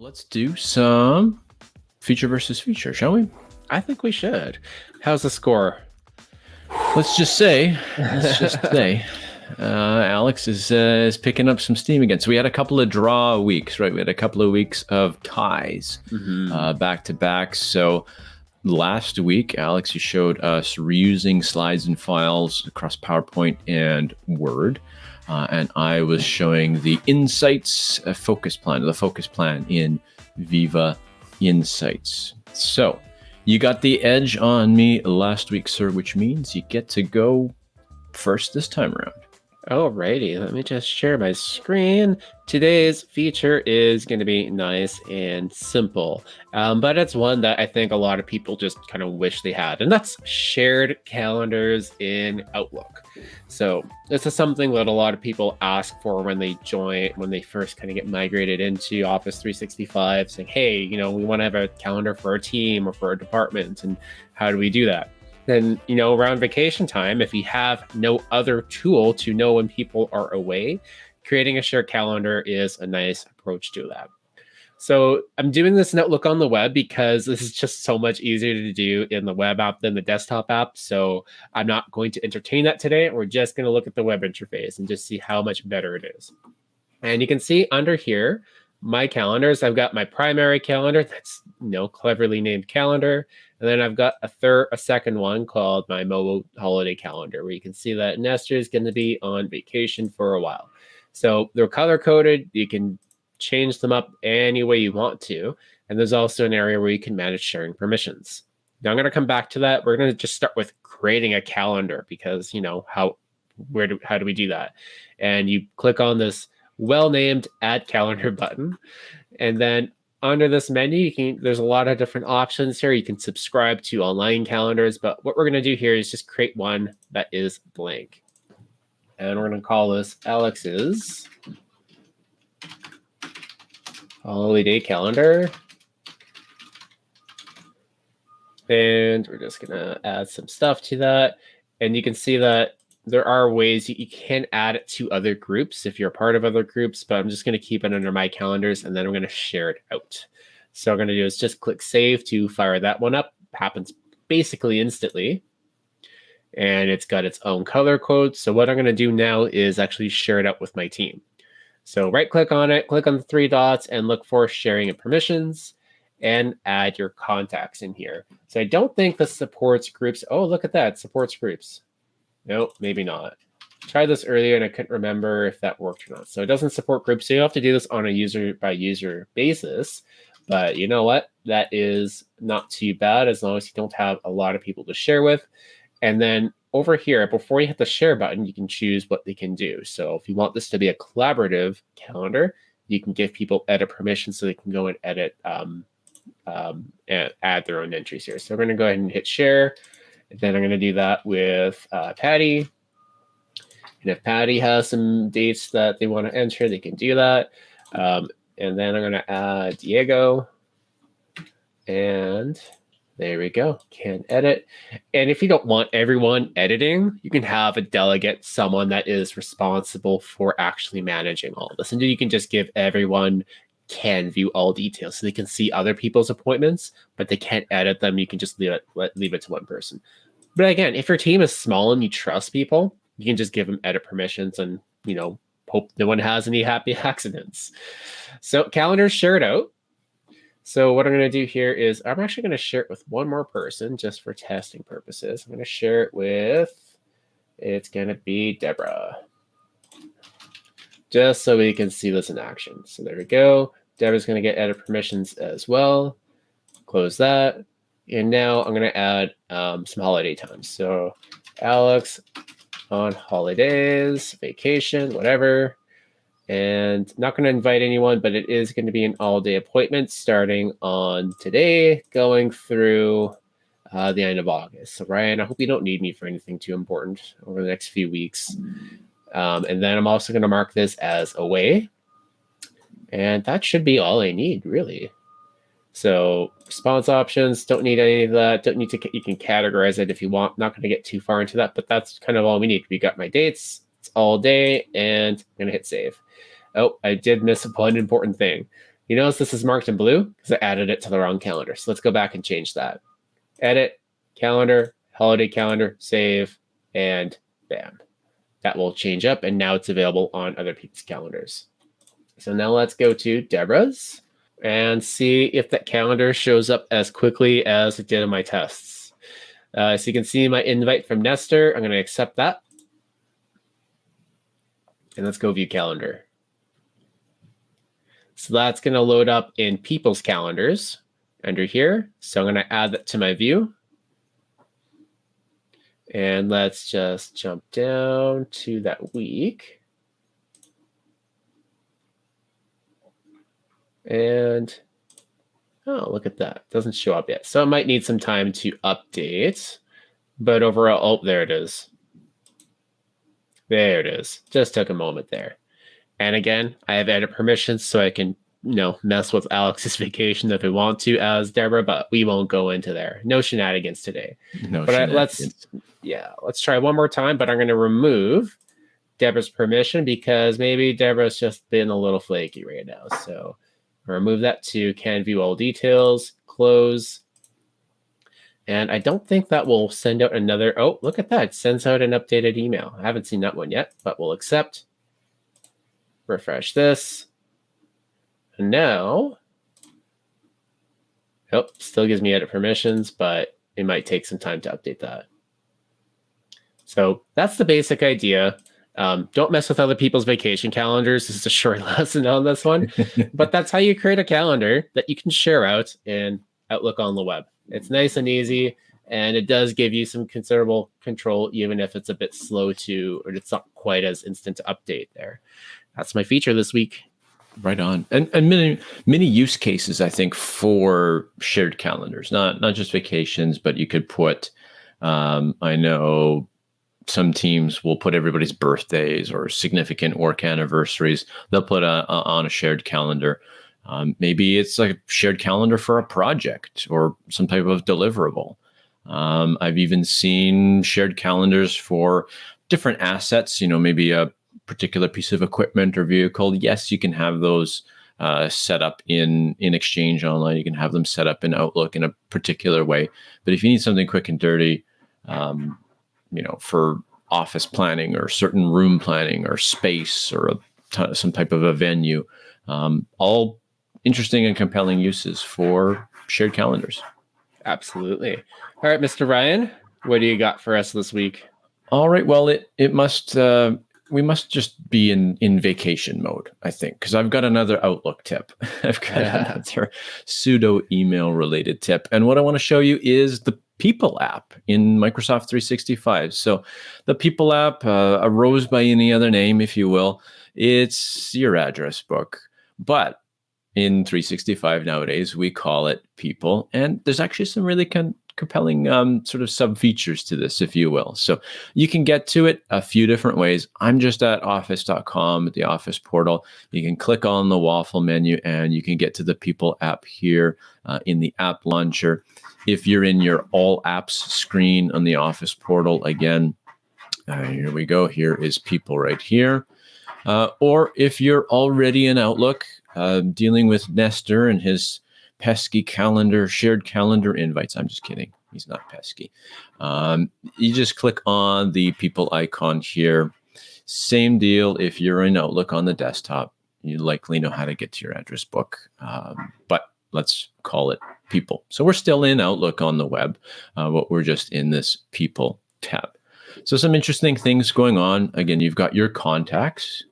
Let's do some feature versus feature, shall we? I think we should. How's the score? Let's just say, let's just say, uh, Alex is uh, is picking up some steam again. So we had a couple of draw weeks, right? We had a couple of weeks of ties Mm-hmm. uh, back to back. So last week, Alex, you showed us reusing slides and files across PowerPoint and Word. Uh, and I was showing the Insights uh, focus plan, the focus plan in Viva Insights. So you got the edge on me last week, sir, which means you get to go first this time around. Alrighty, let me just share my screen. Today's feature is going to be nice and simple, um, but it's one that I think a lot of people just kind of wish they had, and that's shared calendars in Outlook. So this is something that a lot of people ask for when they join, when they first kind of get migrated into Office 365, saying, "Hey, you know, we want to have a calendar for our team or for our department, and how do we do that?" Then you know around vacation time if you have no other tool to know when people are away creating a shared calendar is a nice approach to that. So i'm doing this in outlook on the web because this is just so much easier to do in the web app than the desktop app. So i'm not going to entertain that today. We're just going to look at the web interface and just see how much better it is. And you can see under here my calendars i've got my primary calendar that's you know cleverly named calendar and then I've got a third, a second one called my mobile holiday calendar, where you can see that Nestor is going to be on vacation for a while. So they're color coded. You can change them up any way you want to. And there's also an area where you can manage sharing permissions. Now I'm going to come back to that. We're going to just start with creating a calendar because you know how where do how do we do that? And you click on this well-named add calendar button, and then under this menu, you can there's a lot of different options here. You can subscribe to online calendars, but what we're going to do here is just create one that is blank. And we're going to call this Alex's holiday calendar. And we're just going to add some stuff to that. And you can see that there are ways you, you can add it to other groups if you're a part of other groups, but I'm just going to keep it under my calendars and then I'm going to share it out. So I'm going to do is just click save to fire that one up. Happens basically instantly. And it's got its own color code. So what I'm going to do now is actually share it out with my team. So right click on it, click on the three dots and look for sharing and permissions and add your contacts in here. So I don't think this supports groups. Oh, look at that, supports groups. Nope, maybe not. Tried this earlier and I couldn't remember if that worked or not. So it doesn't support groups. So you have to do this on a user by user basis. But you know what? That is not too bad as long as you don't have a lot of people to share with. And then over here, before you hit the share button, you can choose what they can do. So if you want this to be a collaborative calendar, you can give people edit permission so they can go and edit um, um, and add their own entries here. So we're going to go ahead and hit share. Then I'm going to do that with uh, Patti. And if Patti has some dates that they want to enter, they can do that. Um, and then I'm going to add Diego. And there we go. Can edit. And if you don't want everyone editing, you can have a delegate, someone that is responsible for actually managing all this. And you can just give everyone can view all details so they can see other people's appointments, but they can't edit them. You can just leave it leave it to one person. But again, if your team is small and you trust people, you can just give them edit permissions and you know hope no one has any happy accidents. So calendars shared out. So what I'm going to do here is I'm actually going to share it with one more person just for testing purposes. I'm going to share it with it's going to be Deborah. Just so we can see this in action. So there we go. Deborah's going to get edit permissions as well. Close that. And now I'm going to add um, some holiday times. So Alex on holidays, vacation, whatever. And not going to invite anyone, but it is going to be an all day appointment starting on today, going through uh, the end of August. So, Ryan, I hope you don't need me for anything too important over the next few weeks. Um, and then I'm also going to mark this as away. And that should be all I need, really. So response options, don't need any of that. Don't need to, you can categorize it if you want. Not going to get too far into that, but that's kind of all we need. We got my dates, it's all day, and I'm going to hit save. Oh, I did miss one important thing. You notice this is marked in blue because I added it to the wrong calendar. So let's go back and change that. Edit, calendar, holiday calendar, save, and bam. That will change up and now it's available on other people's calendars. So now let's go to Deborah's and see if that calendar shows up as quickly as it did in my tests. Uh, so you can see my invite from Nestor. I'm going to accept that. And let's go view calendar. So that's going to load up in people's calendars under here. So I'm going to add that to my view. And let's just jump down to that week. And oh, look at that. Doesn't show up yet. So it might need some time to update. But overall, oh, there it is. There it is. Just took a moment there. And again, I have edit permissions so I can, you know, mess with Alex's vacation if we want to as Deborah, but we won't go into there. No shenanigans today. No but I, let's, yeah, let's try one more time, but I'm going to remove Deborah's permission because maybe Deborah's just been a little flaky right now. So remove that to can view all details, close. And I don't think that will send out another. Oh, look at that. It sends out an updated email. I haven't seen that one yet, but we'll accept. Refresh this. And now, oh, still gives me edit permissions, but it might take some time to update that. So that's the basic idea. Um, don't mess with other people's vacation calendars. This is a short lesson on this one, but that's how you create a calendar that you can share out in Outlook on the web. It's nice and easy, and it does give you some considerable control, even if it's a bit slow to, or it's not quite as instant to update there. That's my feature this week. Right on, and and many many use cases I think for shared calendars, not not just vacations, but you could put. Um, I know some teams will put everybody's birthdays or significant work anniversaries. They'll put a, a, on a shared calendar. Um, maybe it's like a shared calendar for a project or some type of deliverable. Um, I've even seen shared calendars for different assets. You know, maybe a particular piece of equipment or vehicle. Yes, you can have those uh, set up in in Exchange Online. You can have them set up in Outlook in a particular way. But if you need something quick and dirty, um, you know, for office planning or certain room planning or space or some type of a venue, um, all interesting and compelling uses for shared calendars. Absolutely. All right, Mr. Ryan, what do you got for us this week? All right. Well, it it must uh, we must just be in in vacation mode, I think, because I've got another Outlook tip. I've got Yeah. another pseudo email related tip, and what I want to show you is the People app in Microsoft 365. So, the People app uh, arose by any other name, if you will. It's your address book, but in 365 nowadays we call it People, and there's actually some really con- compelling um, sort of sub features to this, if you will. So you can get to it a few different ways. I'm just at office.com at the office portal. You can click on the waffle menu and you can get to the People app here uh, in the app launcher. If you're in your all apps screen on the office portal, again, uh, here we go. Here is People right here. Uh, or if you're already in Outlook, uh, dealing with Nestor and his pesky calendar, shared calendar invites. I'm just kidding. He's not pesky. Um, you just click on the people icon here. Same deal if you're in Outlook on the desktop. You likely know how to get to your address book, um, but let's call it people. So we're still in Outlook on the web, uh, but we're just in this people tab. So some interesting things going on. Again, you've got your contacts.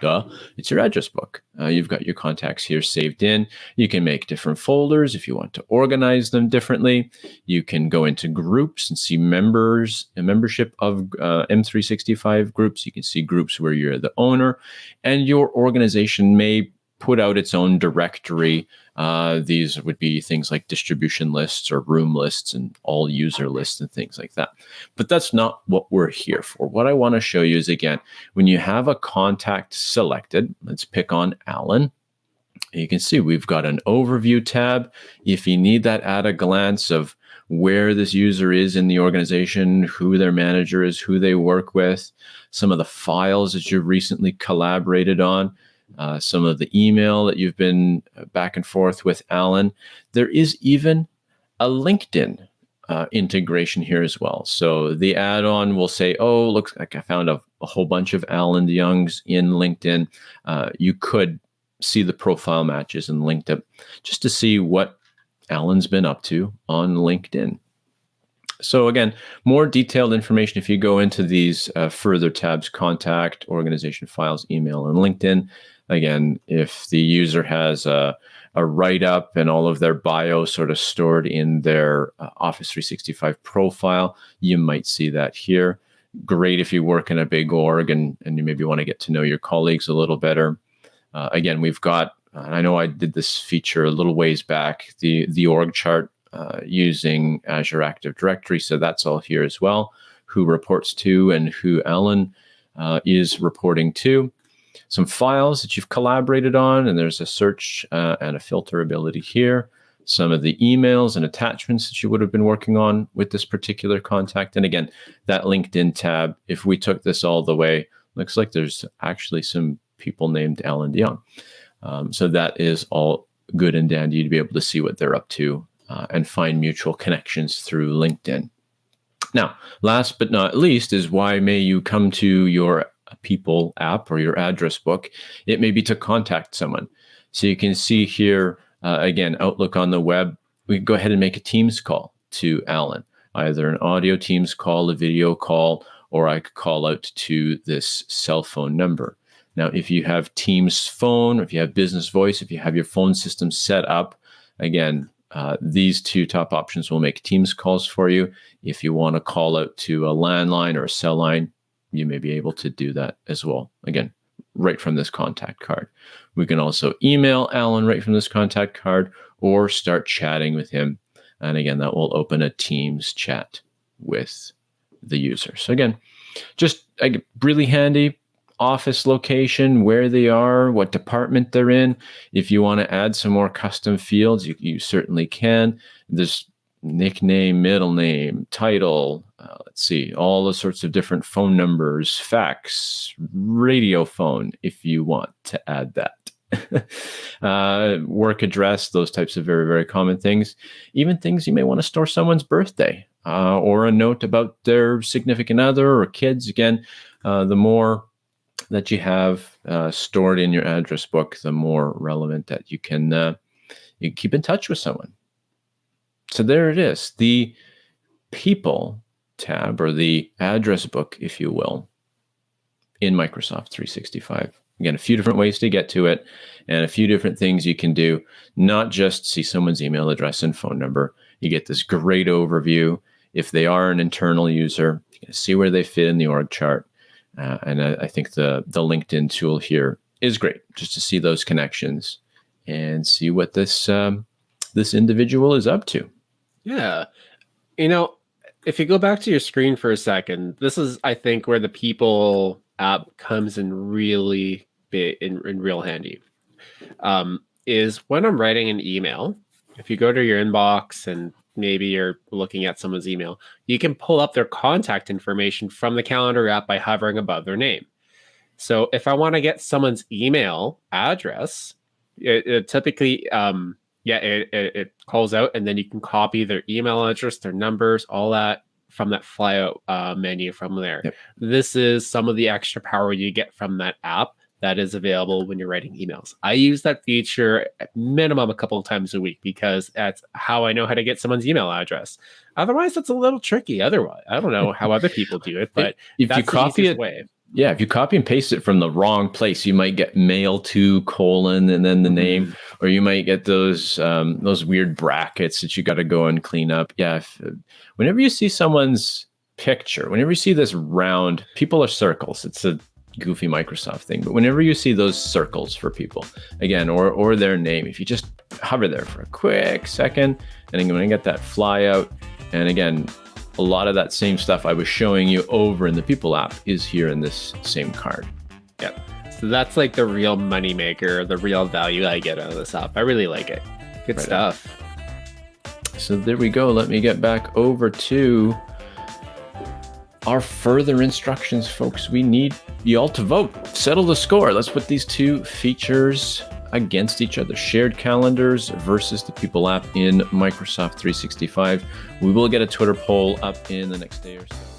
Duh, it's your address book. Uh, you've got your contacts here saved in. You can make different folders if you want to organize them differently. You can go into groups and see members, a membership of uh, M365 groups. You can see groups where you're the owner, and your organization may put out its own directory. Uh, these would be things like distribution lists or room lists and all user lists and things like that. But that's not what we're here for. What I want to show you is again, when you have a contact selected, let's pick on Alan. You can see we've got an overview tab. If you need that at a glance of where this user is in the organization, who their manager is, who they work with, some of the files that you've recently collaborated on, uh, some of the email that you've been uh, back and forth with Alan. There is even a LinkedIn uh, integration here as well. So the add-on will say, "Oh, looks like I found a, a whole bunch of Alan DeYoungs in LinkedIn." Uh, you could see the profile matches and linked up just to see what Alan's been up to on LinkedIn. So again, more detailed information if you go into these uh, further tabs: contact, organization files, email, and LinkedIn. Again, if the user has a a write up and all of their bio sort of stored in their uh, Office 365 profile. You might see that here. Great if you work in a big org and, and you maybe want to get to know your colleagues a little better. Uh, again, we've got, I know I did this feature a little ways back, the, the org chart using Azure Active Directory. So that's all here as well, who reports to and who Alan uh, is reporting to some files that you've collaborated on, and there's a search uh, and a filter ability here. Some of the emails and attachments that you would have been working on with this particular contact. And again, that LinkedIn tab, if we took this all the way, looks like there's actually some people named Alan DeYoung. Um, so that is all good and dandy to be able to see what they're up to uh, and find mutual connections through LinkedIn. Now, last but not least is why may you come to your People app or your address book, it may be to contact someone. So you can see here, uh, again, Outlook on the web, we go ahead and make a Teams call to Alan, either an audio Teams call, a video call, or I could call out to this cell phone number. Now, if you have Teams phone, if you have business voice, if you have your phone system set up, again, uh, these two top options will make Teams calls for you. If you want to call out to a landline or a cell line, you may be able to do that as well. Again, right from this contact card. We can also email Alan right from this contact card or start chatting with him. And again, that will open a Teams chat with the user. So again, just really handy office location, where they are, what department they're in. If you want to add some more custom fields, you, you certainly can. There's nickname, middle name, title, uh, let's see, all the sorts of different phone numbers, fax, radio phone, if you want to add that. uh, work address, those types of very, very common things. Even things you may want to store someone's birthday uh, or a note about their significant other or kids. Again, uh, the more that you have uh, stored in your address book, the more relevant that you can uh, you keep in touch with someone. So there it is, the people tab or the address book, if you will, in Microsoft 365. Again, a few different ways to get to it and a few different things you can do, not just see someone's email address and phone number. You get this great overview. If they are an internal user, you can see where they fit in the org chart. Uh, and I, I think the, the LinkedIn tool here is great just to see those connections and see what this um, this individual is up to. Yeah. You know, if you go back to your screen for a second, this is, I think, where the people app comes in really big, in, in real handy. Um, is when I'm writing an email, if you go to your inbox and maybe you're looking at someone's email, you can pull up their contact information from the calendar app by hovering above their name. So if I want to get someone's email address, it, it typically um, yeah, it, it, it, calls out, and then you can copy their email address, their numbers, all that from that flyout uh, menu from there. Yep. This is some of the extra power you get from that app that is available when you're writing emails. I use that feature at minimum a couple of times a week because that's how I know how to get someone's email address. Otherwise, it's a little tricky. Otherwise, I don't know how other people do it, but if you copy it, way. Yeah, if you copy and paste it from the wrong place, you might get mail to colon and then the mm-hmm. name, or you might get those um, those weird brackets that you got to go and clean up. Yeah, if, whenever you see someone's picture, whenever you see this round, people are circles. It's a goofy Microsoft thing, but whenever you see those circles for people, again, or or their name, if you just hover there for a quick second, and I'm going to get that fly out, and again, a lot of that same stuff I was showing you over in the People app is here in this same card. Yep. So that's like the real moneymaker, the real value I get out of this app. I really like it. Good right stuff. On. So there we go. Let me get back over to are further instructions, folks. We need you all to vote. Settle the score. Let's put these two features against each other. Shared calendars versus the People app in Microsoft 365. We will get a Twitter poll up in the next day or so.